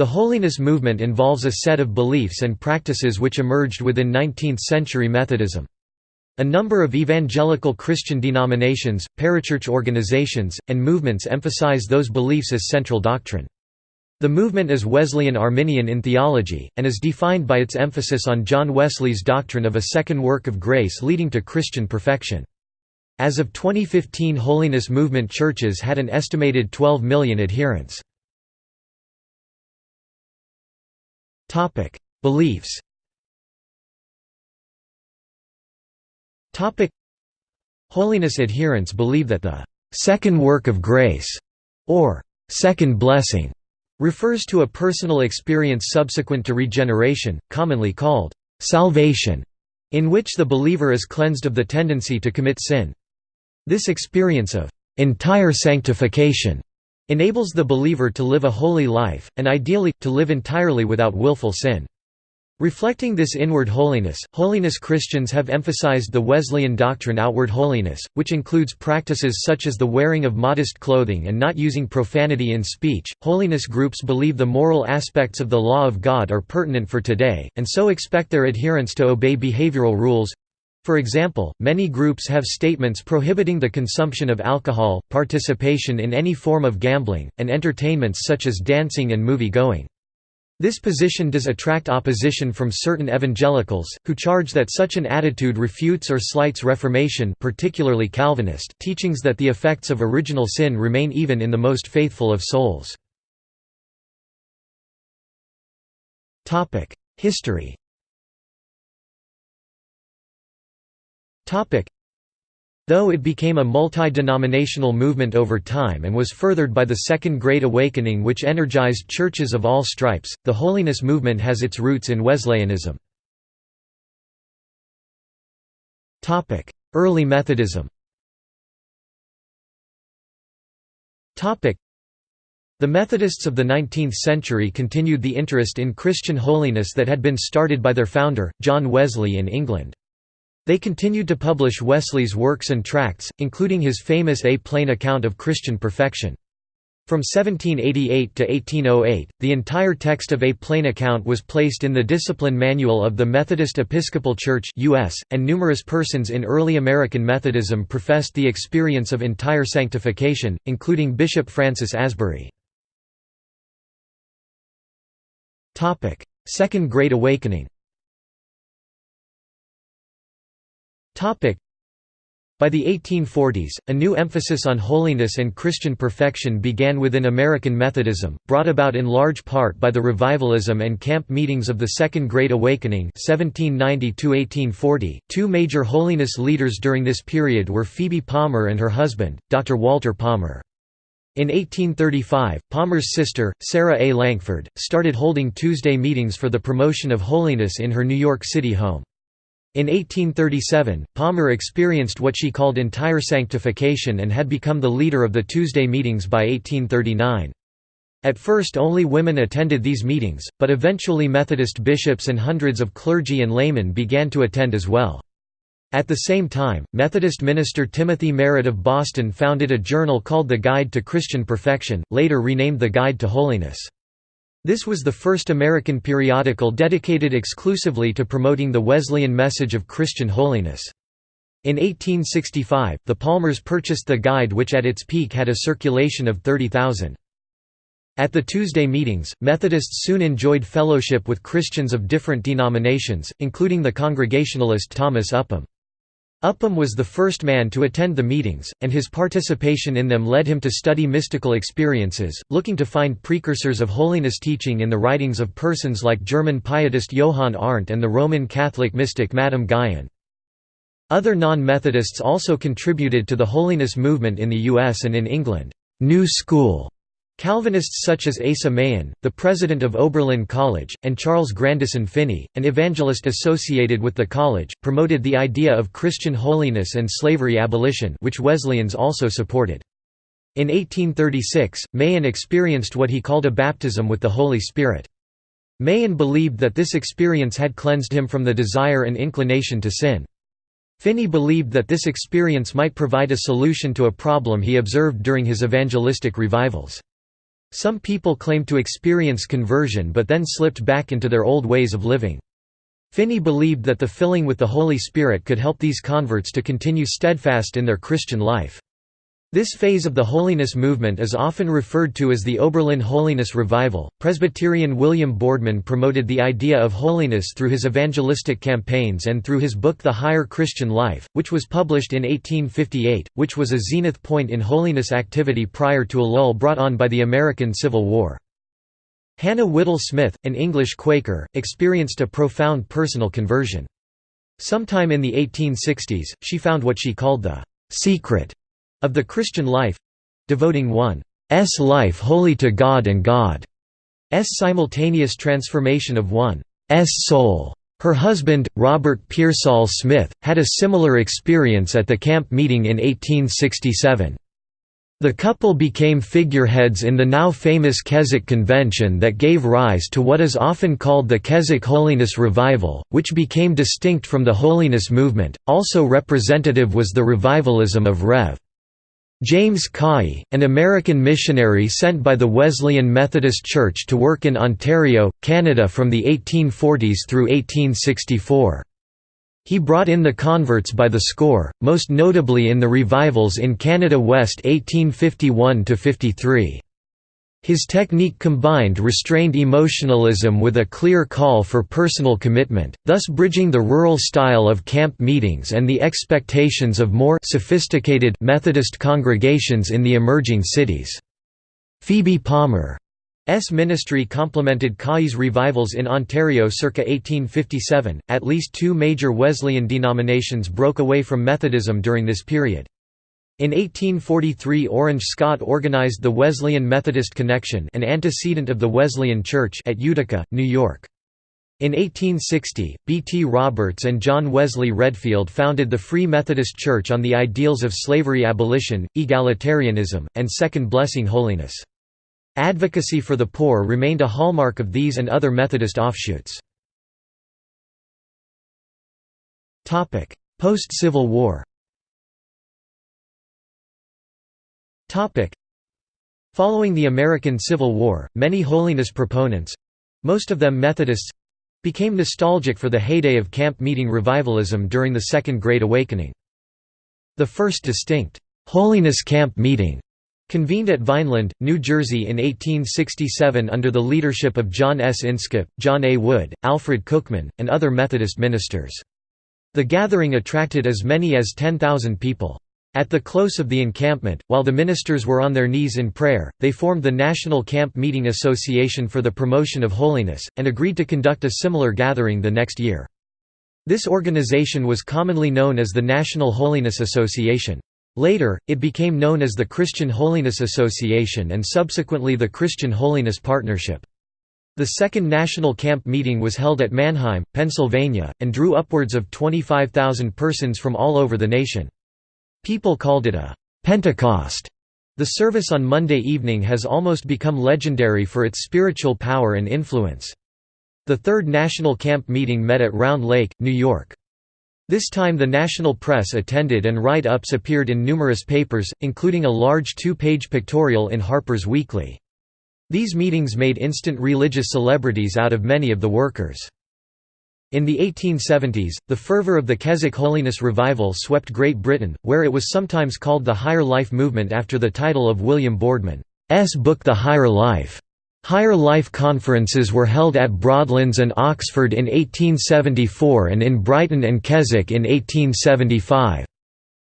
The holiness movement involves a set of beliefs and practices which emerged within 19th-century Methodism. A number of evangelical Christian denominations, parachurch organizations, and movements emphasize those beliefs as central doctrine. The movement is Wesleyan Arminian in theology, and is defined by its emphasis on John Wesley's doctrine of a second work of grace leading to Christian perfection. As of 2015 Holiness Movement churches had an estimated 12 million adherents. Beliefs Holiness adherents believe that the second work of grace, or second blessing, refers to a personal experience subsequent to regeneration, commonly called salvation, in which the believer is cleansed of the tendency to commit sin. This experience of entire sanctification enables the believer to live a holy life, and ideally, to live entirely without willful sin. Reflecting this inward holiness, holiness Christians have emphasized the Wesleyan doctrine outward holiness, which includes practices such as the wearing of modest clothing and not using profanity in speech. Holiness groups believe the moral aspects of the law of God are pertinent for today, and so expect their adherents to obey behavioral rules. For example, many groups have statements prohibiting the consumption of alcohol, participation in any form of gambling, and entertainments such as dancing and movie-going. This position does attract opposition from certain evangelicals, who charge that such an attitude refutes or slights Reformation particularly Calvinist teachings that the effects of original sin remain even in the most faithful of souls. History Though it became a multi-denominational movement over time and was furthered by the Second Great Awakening which energized churches of all stripes, the holiness movement has its roots in Wesleyanism. Early Methodism the Methodists of the 19th century continued the interest in Christian holiness that had been started by their founder, John Wesley in England. They continued to publish Wesley's works and tracts, including his famous A Plain Account of Christian Perfection. From 1788 to 1808, the entire text of A Plain Account was placed in the Discipline Manual of the Methodist Episcopal Church US, and numerous persons in early American Methodism professed the experience of entire sanctification, including Bishop Francis Asbury. Second Great Awakening by the 1840s, a new emphasis on holiness and Christian perfection began within American Methodism, brought about in large part by the revivalism and camp meetings of the Second Great Awakening 1790 Two major holiness leaders during this period were Phoebe Palmer and her husband, Dr. Walter Palmer. In 1835, Palmer's sister, Sarah A. Lankford, started holding Tuesday meetings for the promotion of holiness in her New York City home. In 1837, Palmer experienced what she called entire sanctification and had become the leader of the Tuesday meetings by 1839. At first only women attended these meetings, but eventually Methodist bishops and hundreds of clergy and laymen began to attend as well. At the same time, Methodist minister Timothy Merritt of Boston founded a journal called The Guide to Christian Perfection, later renamed The Guide to Holiness. This was the first American periodical dedicated exclusively to promoting the Wesleyan message of Christian holiness. In 1865, the Palmers purchased the guide which at its peak had a circulation of 30,000. At the Tuesday meetings, Methodists soon enjoyed fellowship with Christians of different denominations, including the Congregationalist Thomas Upham. Upham was the first man to attend the meetings, and his participation in them led him to study mystical experiences, looking to find precursors of holiness teaching in the writings of persons like German pietist Johann Arndt and the Roman Catholic mystic Madame Guyon. Other non-Methodists also contributed to the holiness movement in the U.S. and in England. New School Calvinists such as Asa Mahan, the president of Oberlin College, and Charles Grandison Finney, an evangelist associated with the college, promoted the idea of Christian holiness and slavery abolition which Wesleyans also supported. In 1836, Mahan experienced what he called a baptism with the Holy Spirit. Mahan believed that this experience had cleansed him from the desire and inclination to sin. Finney believed that this experience might provide a solution to a problem he observed during his evangelistic revivals. Some people claimed to experience conversion but then slipped back into their old ways of living. Finney believed that the filling with the Holy Spirit could help these converts to continue steadfast in their Christian life. This phase of the holiness movement is often referred to as the Oberlin Holiness Revival. Presbyterian William Boardman promoted the idea of holiness through his evangelistic campaigns and through his book The Higher Christian Life, which was published in 1858, which was a zenith point in holiness activity prior to a lull brought on by the American Civil War. Hannah Whitall Smith, an English Quaker, experienced a profound personal conversion. Sometime in the 1860s, she found what she called the secret of the Christian life devoting one's life wholly to God and God's simultaneous transformation of one's soul. Her husband, Robert Pearsall Smith, had a similar experience at the camp meeting in 1867. The couple became figureheads in the now famous Keswick Convention that gave rise to what is often called the Keswick Holiness Revival, which became distinct from the Holiness movement. Also representative was the revivalism of Rev. James Caughey, an American missionary sent by the Wesleyan Methodist Church to work in Ontario, Canada from the 1840s through 1864. He brought in the converts by the score, most notably in the revivals in Canada West 1851–53. His technique combined restrained emotionalism with a clear call for personal commitment, thus bridging the rural style of camp meetings and the expectations of more sophisticated Methodist congregations in the emerging cities. Phoebe Palmer S ministry complemented Caughey's revivals in Ontario circa 1857. At least two major Wesleyan denominations broke away from Methodism during this period. In 1843 Orange Scott organized the Wesleyan Methodist Connection an antecedent of the Wesleyan Church at Utica, New York. In 1860, B. T. Roberts and John Wesley Redfield founded the Free Methodist Church on the ideals of slavery abolition, egalitarianism, and second blessing holiness. Advocacy for the poor remained a hallmark of these and other Methodist offshoots. Post-Civil War Following the American Civil War, many holiness proponents—most of them Methodists—became nostalgic for the heyday of camp meeting revivalism during the Second Great Awakening. The first distinct, "'Holiness Camp Meeting' Convened at Vineland, New Jersey in 1867 under the leadership of John S. Inskip, John A. Wood, Alfred Cookman, and other Methodist ministers. The gathering attracted as many as 10,000 people. At the close of the encampment, while the ministers were on their knees in prayer, they formed the National Camp Meeting Association for the Promotion of Holiness, and agreed to conduct a similar gathering the next year. This organization was commonly known as the National Holiness Association. Later, it became known as the Christian Holiness Association and subsequently the Christian Holiness Partnership. The second national camp meeting was held at Manheim, Pennsylvania, and drew upwards of 25,000 persons from all over the nation. People called it a Pentecost. The service on Monday evening has almost become legendary for its spiritual power and influence. The third national camp meeting met at Round Lake, New York. This time the national press attended and write-ups appeared in numerous papers, including a large two-page pictorial in Harper's Weekly. These meetings made instant religious celebrities out of many of the workers. In the 1870s, the fervor of the Keswick Holiness Revival swept Great Britain, where it was sometimes called the Higher Life Movement after the title of William Boardman's book The Higher Life. Higher Life conferences were held at Broadlands and Oxford in 1874 and in Brighton and Keswick in 1875.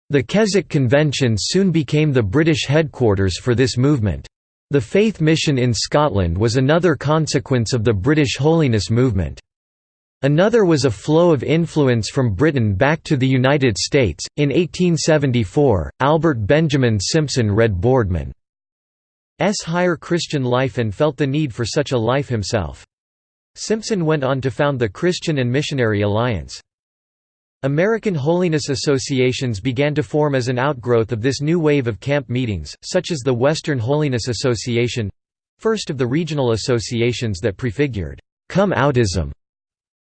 The Keswick Convention soon became the British headquarters for this movement. The Faith Mission in Scotland was another consequence of the British holiness movement. Another was a flow of influence from Britain back to the United States. In 1874, Albert Benjamin Simpson read Boardman S. higher Christian life and felt the need for such a life himself. Simpson went on to found the Christian and Missionary Alliance. American holiness associations began to form as an outgrowth of this new wave of camp meetings, such as the Western Holiness Association—first of the regional associations that prefigured, "'Come Outism'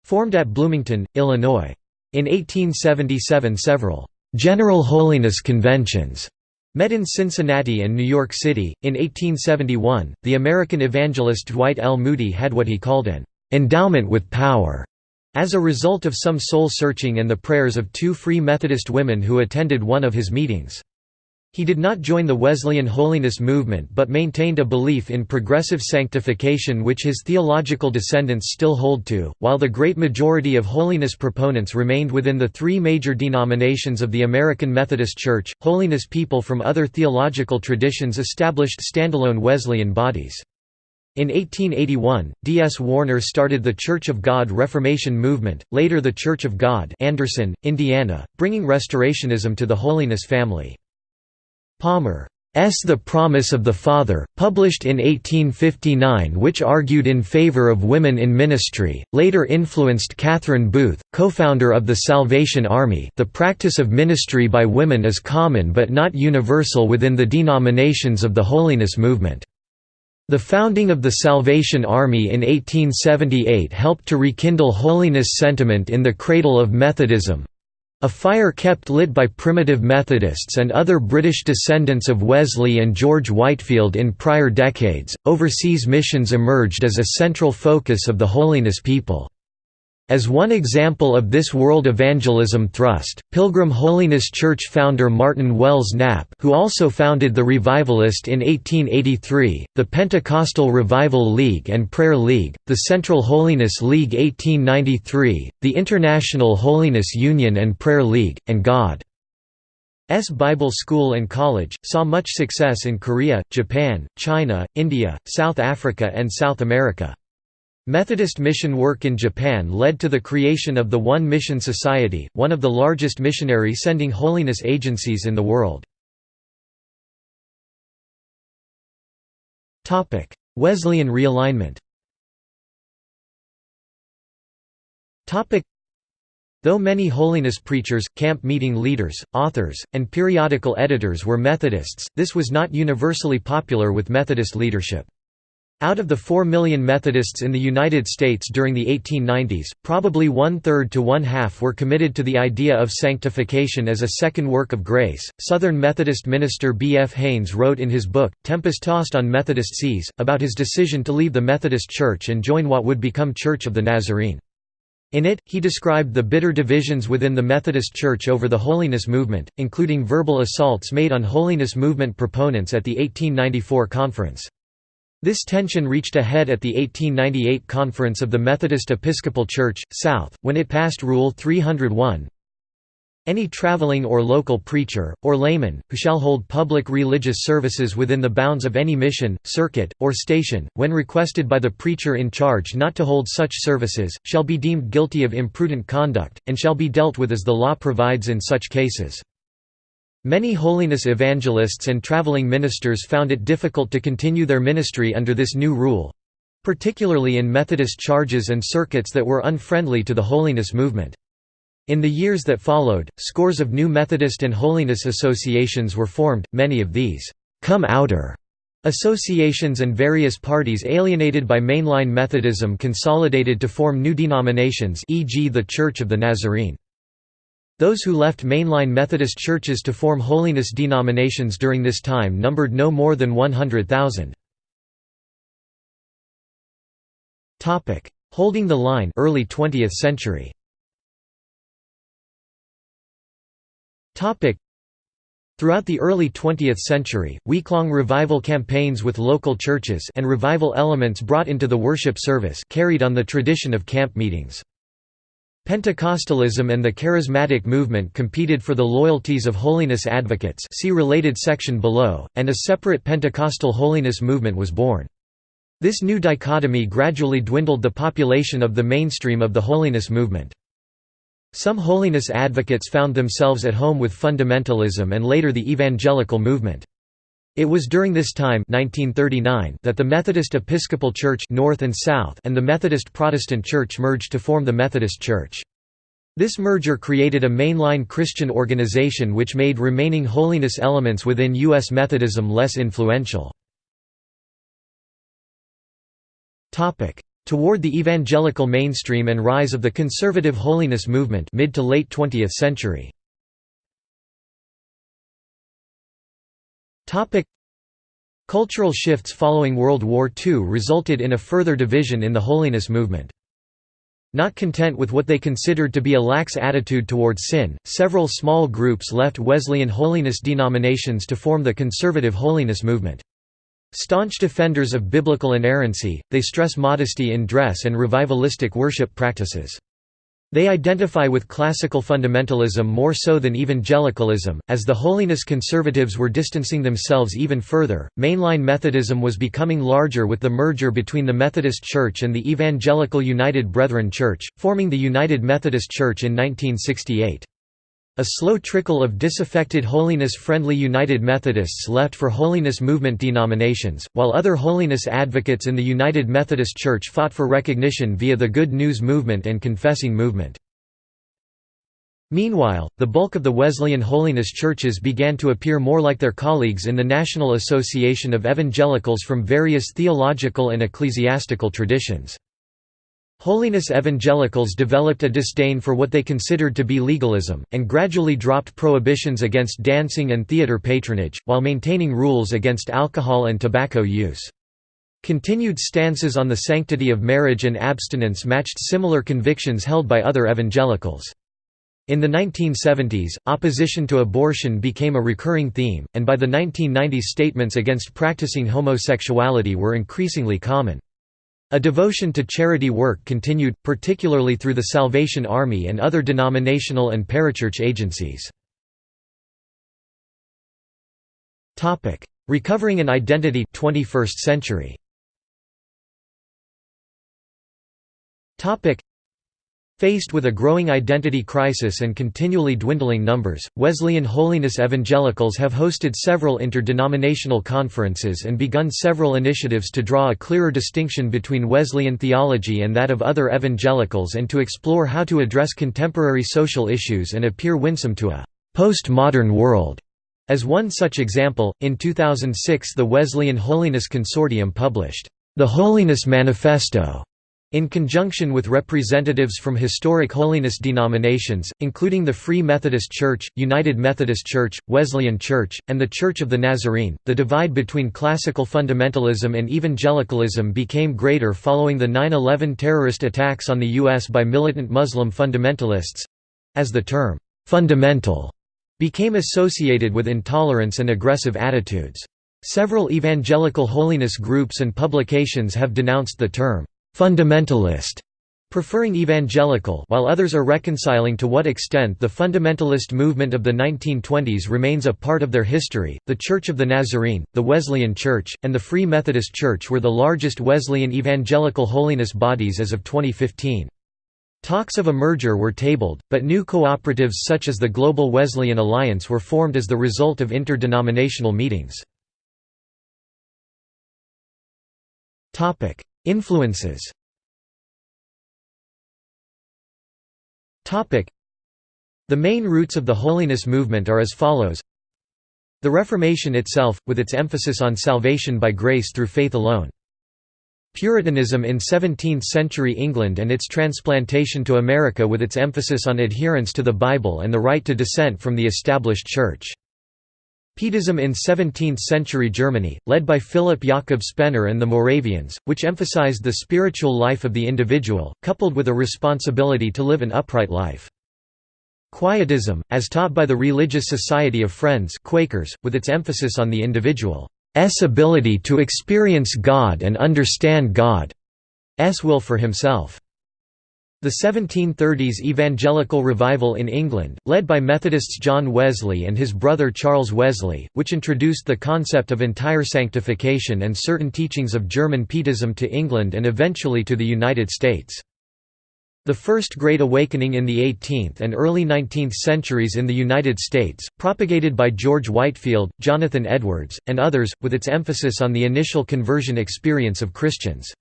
formed at Bloomington, Illinois. In 1877 several "'General Holiness Conventions' Met in Cincinnati and New York City, in 1871, the American evangelist Dwight L. Moody had what he called an endowment with power, as a result of some soul-searching and the prayers of two Free Methodist women who attended one of his meetings. He did not join the Wesleyan holiness movement but maintained a belief in progressive sanctification which his theological descendants still hold to, while the great majority of holiness proponents remained within the three major denominations of the American Methodist Church. Holiness people from other theological traditions established standalone Wesleyan bodies. In 1881, D. S. Warner started the Church of God Reformation movement, later the Church of God Anderson, Indiana, bringing Restorationism to the holiness family. Palmer's The Promise of the Father, published in 1859 which argued in favor of women in ministry, later influenced Catherine Booth, co-founder of the Salvation Army the practice of ministry by women is common but not universal within the denominations of the holiness movement. The founding of the Salvation Army in 1878 helped to rekindle holiness sentiment in the cradle of Methodism, a fire kept lit by primitive Methodists and other British descendants of Wesley and George Whitefield in prior decades. Overseas missions emerged as a central focus of the holiness people. As one example of this world evangelism thrust, Pilgrim Holiness Church founder Martin Wells Knapp who also founded the Revivalist in 1883, the Pentecostal Revival League and Prayer League, the Central Holiness League 1893, the International Holiness Union and Prayer League, and God's Bible School and College, saw much success in Korea, Japan, China, India, South Africa and South America. Methodist mission work in Japan led to the creation of the One Mission Society, one of the largest missionary sending holiness agencies in the world. Wesleyan realignment Though many holiness preachers, camp meeting leaders, authors, and periodical editors were Methodists, this was not universally popular with Methodist leadership. Out of the 4 million Methodists in the United States during the 1890s, probably one-third to one-half were committed to the idea of sanctification as a second work of grace. Southern Methodist minister B. F. Haynes wrote in his book, Tempest-Tossed on Methodist Seas, about his decision to leave the Methodist Church and join what would become Church of the Nazarene. In it, he described the bitter divisions within the Methodist Church over the holiness movement, including verbal assaults made on holiness movement proponents at the 1894 conference. This tension reached a head at the 1898 Conference of the Methodist Episcopal Church, South, when it passed Rule 301 Any traveling or local preacher, or layman, who shall hold public religious services within the bounds of any mission, circuit, or station, when requested by the preacher in charge not to hold such services, shall be deemed guilty of imprudent conduct, and shall be dealt with as the law provides in such cases. Many holiness evangelists and traveling ministers found it difficult to continue their ministry under this new rule—particularly in Methodist charges and circuits that were unfriendly to the holiness movement. In the years that followed, scores of new Methodist and holiness associations were formed, many of these come-outer associations and various parties alienated by mainline Methodism consolidated to form new denominations e.g. the Church of the Nazarene. Those who left mainline Methodist churches to form holiness denominations during this time numbered no more than 100,000. Holding the line early 20th century. Throughout the early 20th century, week-long revival campaigns with local churches and revival elements brought into the worship service carried on the tradition of camp meetings. Pentecostalism and the Charismatic movement competed for the loyalties of holiness advocates see related section below, and a separate Pentecostal holiness movement was born. This new dichotomy gradually dwindled the population of the mainstream of the holiness movement. Some holiness advocates found themselves at home with fundamentalism and later the evangelical movement. It was during this time 1939 that the Methodist Episcopal Church North and, South and the Methodist Protestant Church merged to form the Methodist Church. This merger created a mainline Christian organization which made remaining holiness elements within U.S. Methodism less influential. Toward the evangelical mainstream and rise of the conservative holiness movement mid to late 20th century. Cultural shifts following World War II resulted in a further division in the holiness movement. Not content with what they considered to be a lax attitude toward sin, several small groups left Wesleyan holiness denominations to form the conservative holiness movement. Staunch defenders of biblical inerrancy, they stress modesty in dress and revivalistic worship practices. They identify with classical fundamentalism more so than evangelicalism. As the holiness conservatives were distancing themselves even further, mainline Methodism was becoming larger with the merger between the Methodist Church and the Evangelical United Brethren Church, forming the United Methodist Church in 1968. A slow trickle of disaffected holiness-friendly United Methodists left for holiness movement denominations, while other holiness advocates in the United Methodist Church fought for recognition via the Good News Movement and Confessing Movement. Meanwhile, the bulk of the Wesleyan holiness churches began to appear more like their colleagues in the National Association of Evangelicals from various theological and ecclesiastical traditions. Holiness evangelicals developed a disdain for what they considered to be legalism, and gradually dropped prohibitions against dancing and theater patronage, while maintaining rules against alcohol and tobacco use. Continued stances on the sanctity of marriage and abstinence matched similar convictions held by other evangelicals. In the 1970s, opposition to abortion became a recurring theme, and by the 1990s statements against practicing homosexuality were increasingly common. A devotion to charity work continued, particularly through the Salvation Army and other denominational and parachurch agencies. Recovering an identity 21st century. Faced with a growing identity crisis and continually dwindling numbers, Wesleyan Holiness Evangelicals have hosted several interdenominational conferences and begun several initiatives to draw a clearer distinction between Wesleyan theology and that of other evangelicals and to explore how to address contemporary social issues and appear winsome to a postmodern world. As one such example, in 2006 the Wesleyan Holiness Consortium published, "...the Holiness Manifesto", in conjunction with representatives from historic holiness denominations, including the Free Methodist Church, United Methodist Church, Wesleyan Church, and the Church of the Nazarene, the divide between classical fundamentalism and evangelicalism became greater following the 9-11 terrorist attacks on the U.S. by militant Muslim fundamentalists—as the term, "'fundamental' became associated with intolerance and aggressive attitudes. Several evangelical holiness groups and publications have denounced the term, fundamentalist, preferring evangelical while others are reconciling to what extent the fundamentalist movement of the 1920s remains a part of their history. The Church of the Nazarene, the Wesleyan Church, and the Free Methodist Church were the largest Wesleyan evangelical holiness bodies as of 2015. Talks of a merger were tabled, but new cooperatives such as the Global Wesleyan Alliance were formed as the result of interdenominational meetings. Influences The main roots of the holiness movement are as follows The Reformation itself, with its emphasis on salvation by grace through faith alone. Puritanism in 17th-century England and its transplantation to America with its emphasis on adherence to the Bible and the right to dissent from the established Church. Pietism in 17th-century Germany, led by Philipp Jakob Spener and the Moravians, which emphasized the spiritual life of the individual, coupled with a responsibility to live an upright life. Quietism, as taught by the Religious Society of Friends Quakers, with its emphasis on the individual's ability to experience God and understand God's will for himself. The 1730s Evangelical Revival in England, led by Methodists John Wesley and his brother Charles Wesley, which introduced the concept of entire sanctification and certain teachings of German Pietism to England and eventually to the United States. The First Great Awakening in the 18th and early 19th centuries in the United States, propagated by George Whitefield, Jonathan Edwards, and others, with its emphasis on the initial conversion experience of Christians.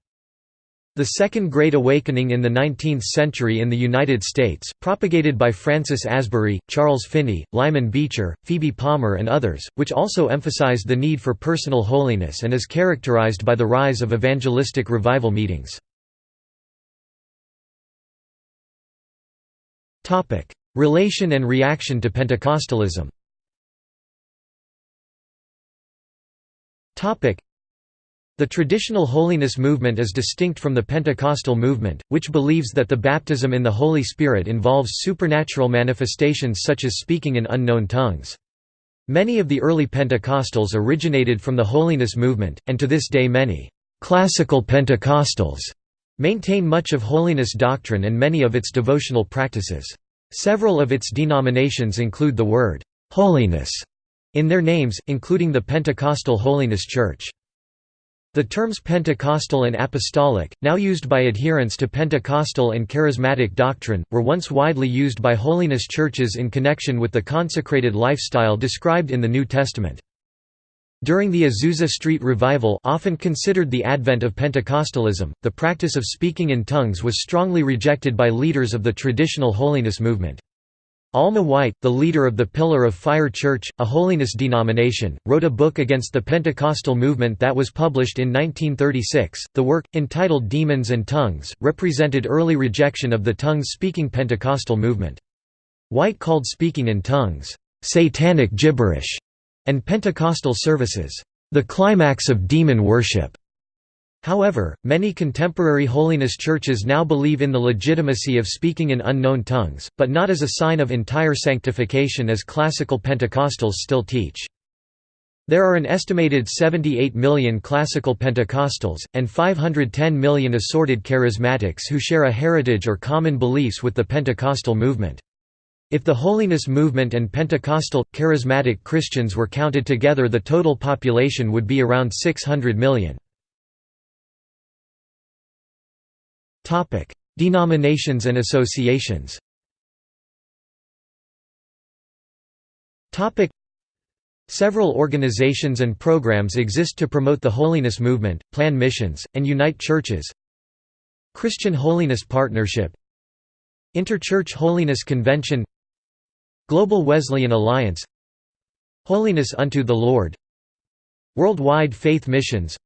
The Second Great Awakening in the 19th century in the United States, propagated by Francis Asbury, Charles Finney, Lyman Beecher, Phoebe Palmer and others, which also emphasized the need for personal holiness and is characterized by the rise of evangelistic revival meetings. Relation and reaction to Pentecostalism The traditional holiness movement is distinct from the Pentecostal movement, which believes that the baptism in the Holy Spirit involves supernatural manifestations such as speaking in unknown tongues. Many of the early Pentecostals originated from the holiness movement, and to this day many «classical Pentecostals» maintain much of holiness doctrine and many of its devotional practices. Several of its denominations include the word «holiness» in their names, including the Pentecostal Holiness Church. The terms Pentecostal and Apostolic, now used by adherents to Pentecostal and Charismatic doctrine, were once widely used by holiness churches in connection with the consecrated lifestyle described in the New Testament. During the Azusa Street Revival often considered the advent of Pentecostalism, the practice of speaking in tongues was strongly rejected by leaders of the traditional holiness movement. Alma White, the leader of the Pillar of Fire Church, a holiness denomination, wrote a book against the Pentecostal movement that was published in 1936. The work, entitled Demons and Tongues, represented early rejection of the tongues-speaking Pentecostal movement. White called speaking in tongues, "...satanic gibberish", and Pentecostal services, "...the climax of demon worship." However, many contemporary holiness churches now believe in the legitimacy of speaking in unknown tongues, but not as a sign of entire sanctification as classical Pentecostals still teach. There are an estimated 78 million classical Pentecostals, and 510 million assorted charismatics who share a heritage or common beliefs with the Pentecostal movement. If the holiness movement and Pentecostal, charismatic Christians were counted together the total population would be around 600 million. Denominations and associations. Topic: Several organizations and programs exist to promote the holiness movement, plan missions, and unite churches. Christian Holiness Partnership. Interchurch Holiness Convention. Global Wesleyan Alliance. Holiness unto the Lord. Worldwide Faith Missions.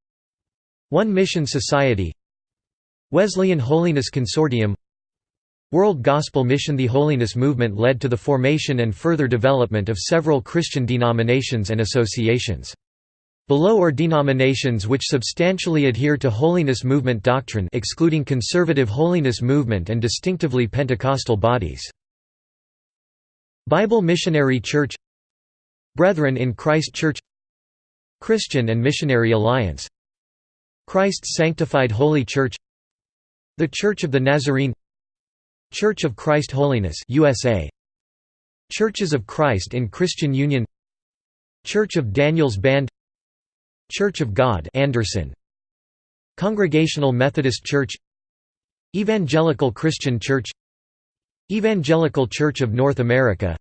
One Mission Society Wesleyan Holiness Consortium World Gospel Mission The Holiness Movement led to the formation and further development of several Christian denominations and associations. Below are denominations which substantially adhere to holiness movement doctrine excluding conservative holiness movement and distinctively Pentecostal bodies. Bible Missionary Church Brethren in Christ Church Christian and Missionary Alliance Christ's Sanctified Holy Church the Church of the Nazarene Church of Christ Holiness USA Churches of Christ in Christian Union Church of Daniel's Band Church of God Anderson. Congregational Methodist Church Evangelical Christian Church Evangelical Church of North America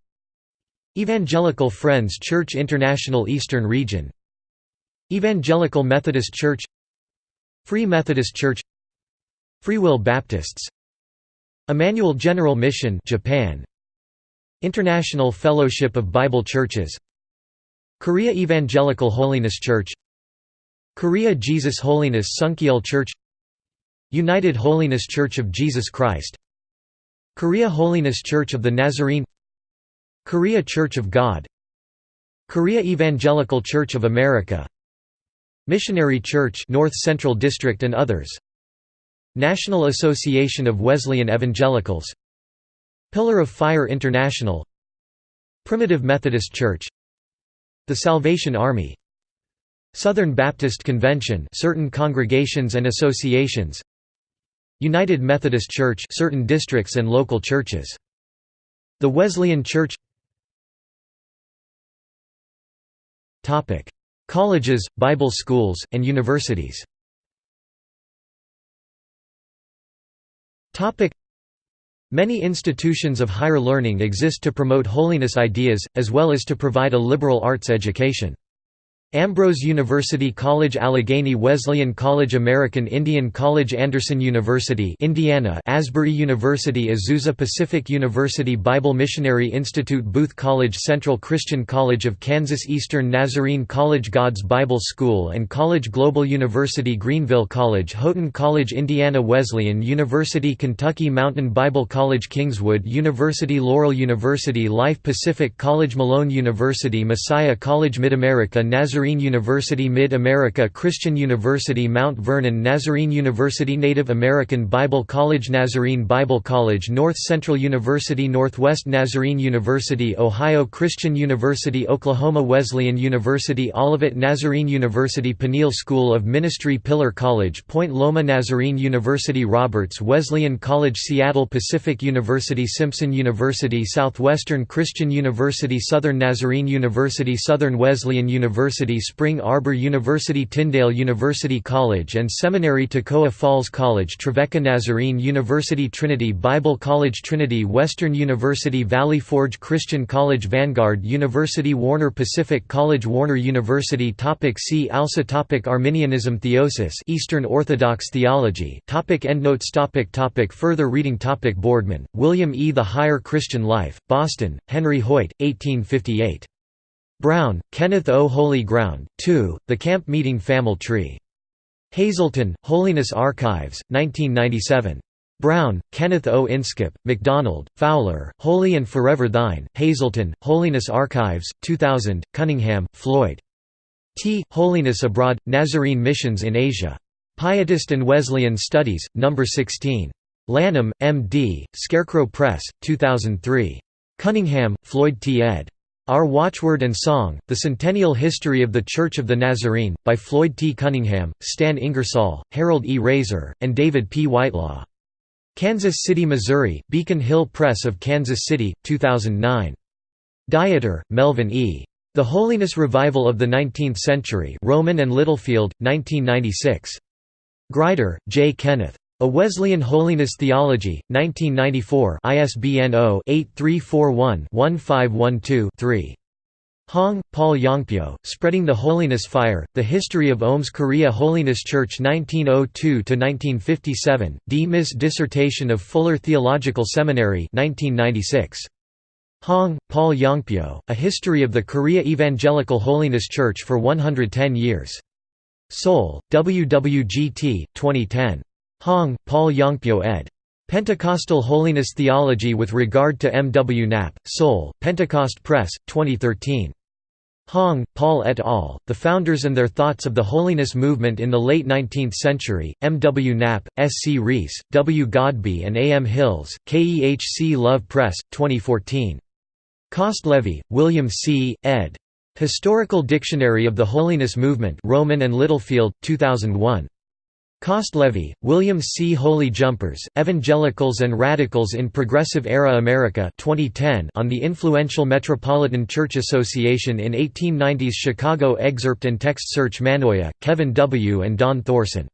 Evangelical Friends Church International Eastern Region Evangelical Methodist Church Free Methodist Church Freewill Baptists. Emmanuel General Mission Japan. International Fellowship of Bible Churches. Korea Evangelical Holiness Church. Korea Jesus Holiness Sunkyul Church. United Holiness Church of Jesus Christ. Korea Holiness Church of the Nazarene. Korea Church of God. Korea Evangelical Church of America. Missionary Church North Central District and others National Association of Wesleyan Evangelicals Pillar of Fire International Primitive Methodist Church The Salvation Army Southern Baptist Convention certain congregations and associations United Methodist Church certain districts and local churches. The Wesleyan Church Topic. Colleges, Bible schools, and universities Many institutions of higher learning exist to promote holiness ideas, as well as to provide a liberal arts education. Ambrose University College Allegheny Wesleyan College American Indian College Anderson University Indiana Asbury University Azusa Pacific University Bible Missionary Institute Booth College Central Christian College of Kansas Eastern Nazarene College God's Bible School and College Global University Greenville College Houghton College Indiana Wesleyan University Kentucky Mountain Bible College Kingswood University Laurel University Life Pacific College Malone University Messiah College Mid-America Nazarene Nazarene University Mid-America Christian University Mount Vernon Nazarene University Native American Bible College Nazarene Bible College North Central University Northwest Nazarene University Ohio Christian University Oklahoma Wesleyan University Olivet Nazarene University Peniel School of Ministry Pillar College Point Loma Nazarene University Roberts Wesleyan College Seattle Pacific University Simpson University Southwestern Christian University Southern Nazarene University Southern Wesleyan University Spring Arbor University Tyndale University College and Seminary Toccoa Falls College Trevecca Nazarene University Trinity Bible College Trinity Western University Valley Forge Christian College Vanguard University Warner Pacific College Warner University topic See also topic Arminianism Theosis Eastern Orthodox Theology topic Endnotes topic topic Further reading topic Boardman, William E. The Higher Christian Life, Boston, Henry Hoyt, 1858. Brown, Kenneth O. Holy Ground, 2, The Camp Meeting Family Tree. Hazleton, Holiness Archives, 1997. Brown, Kenneth O. Inskip, MacDonald, Fowler, Holy and Forever Thine, Hazleton, Holiness Archives, 2000, Cunningham, Floyd. T. Holiness Abroad, Nazarene Missions in Asia. Pietist and Wesleyan Studies, No. 16. Lanham, M.D., Scarecrow Press, 2003. Cunningham, Floyd T. ed. Our Watchword and Song, The Centennial History of the Church of the Nazarene, by Floyd T. Cunningham, Stan Ingersoll, Harold E. Raser, and David P. Whitelaw. Kansas City, Missouri, Beacon Hill Press of Kansas City, 2009. Dieter, Melvin E. The Holiness Revival of the Nineteenth Century Rowman and Littlefield, 1996. Grider, J. Kenneth. A Wesleyan Holiness Theology, 1994 ISBN 0-8341-1512-3. Hong, Paul Yongpyo, Spreading the Holiness Fire, The History of OMS Korea Holiness Church 1902–1957, D. Miss Dissertation of Fuller Theological Seminary 1996. Hong, Paul Yongpyo, A History of the Korea Evangelical Holiness Church for 110 Years. Seoul, WWGT, 2010. Hong, Paul Yongpyo ed. Pentecostal Holiness Theology with regard to M. W. Knapp, Seoul, Pentecost Press, 2013. Hong, Paul et al., The Founders and Their Thoughts of the Holiness Movement in the Late Nineteenth Century, M. W. Knapp, S. C. Rees, W. Godbey and A. M. Hills, KEHC Love Press, 2014. Kostlevy, William C., ed. Historical Dictionary of the Holiness Movement Rowman and Littlefield, 2001. Kostlevy, William C. Holy Jumpers, Evangelicals and Radicals in Progressive Era America 2010 on the influential Metropolitan Church Association in 1890s Chicago Excerpt and text search Manoia, Kevin W. and Don Thorsen.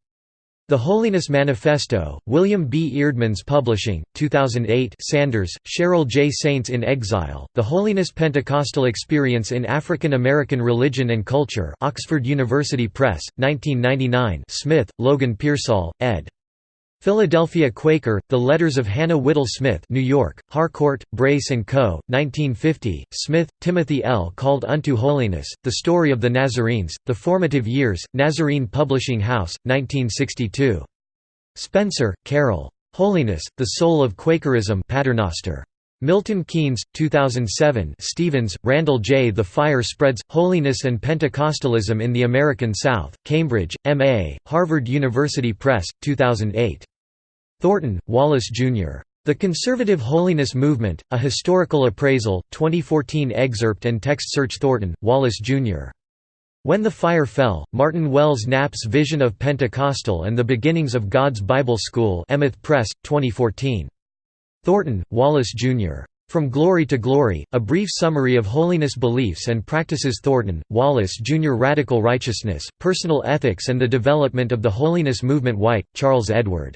The Holiness Manifesto, William B. Eerdmans Publishing, 2008 Sanders, Cheryl J. Saints in Exile, The Holiness Pentecostal Experience in African American Religion and Culture Oxford University Press, 1999 Smith, Logan Pearsall, ed. Philadelphia Quaker, The Letters of Hannah Whitall Smith New York, Harcourt, Brace & Co., 1950, Smith, Timothy L. Called Unto Holiness, The Story of the Nazarenes, The Formative Years, Nazarene Publishing House, 1962. Spencer, Carol. Holiness, The Soul of Quakerism Paternoster. Milton Keynes, 2007 Stephens, Randall J. The Fire Spreads, Holiness and Pentecostalism in the American South, Cambridge, M.A., Harvard University Press, 2008. Thornton, Wallace, Jr. The Conservative Holiness Movement, A Historical Appraisal, 2014 excerpt and text search Thornton, Wallace, Jr. When the Fire Fell, Martin Wells Knapp's Vision of Pentecostal and the Beginnings of God's Bible School Emeth Press, 2014. Thornton, Wallace, Jr. From Glory to Glory, A Brief Summary of Holiness Beliefs and Practices Thornton, Wallace Jr. Radical Righteousness, Personal Ethics and the Development of the Holiness Movement White, Charles Edward.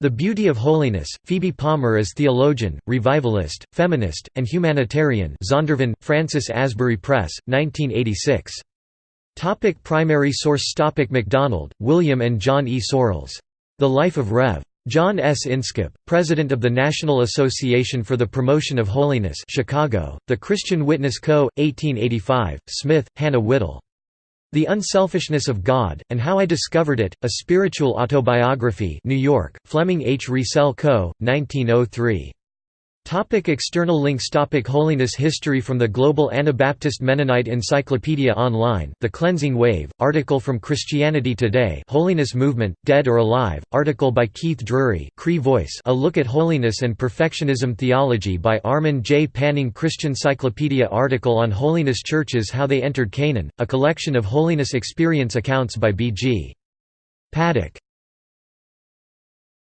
The Beauty of Holiness, Phoebe Palmer as theologian, revivalist, feminist, and humanitarian Zondervan, Francis Asbury Press, 1986. Topic primary source Topic MacDonald, William and John E. Sorrells. The Life of Rev. John S. Inskip, President of the National Association for the Promotion of Holiness Chicago, The Christian Witness Co., 1885, Smith, Hannah Whitall. The Unselfishness of God, and How I Discovered It, A Spiritual Autobiography New York, Fleming H. Revell Co., 1903. Topic external links Topic Holiness History from the Global Anabaptist Mennonite Encyclopedia Online The Cleansing Wave, article from Christianity Today Holiness Movement, Dead or Alive, article by Keith Drury Cree Voice A Look at Holiness and Perfectionism Theology by Armin J. Panning Christian Cyclopedia article on Holiness Churches How They Entered Canaan, a collection of holiness experience accounts by B. G. Paddock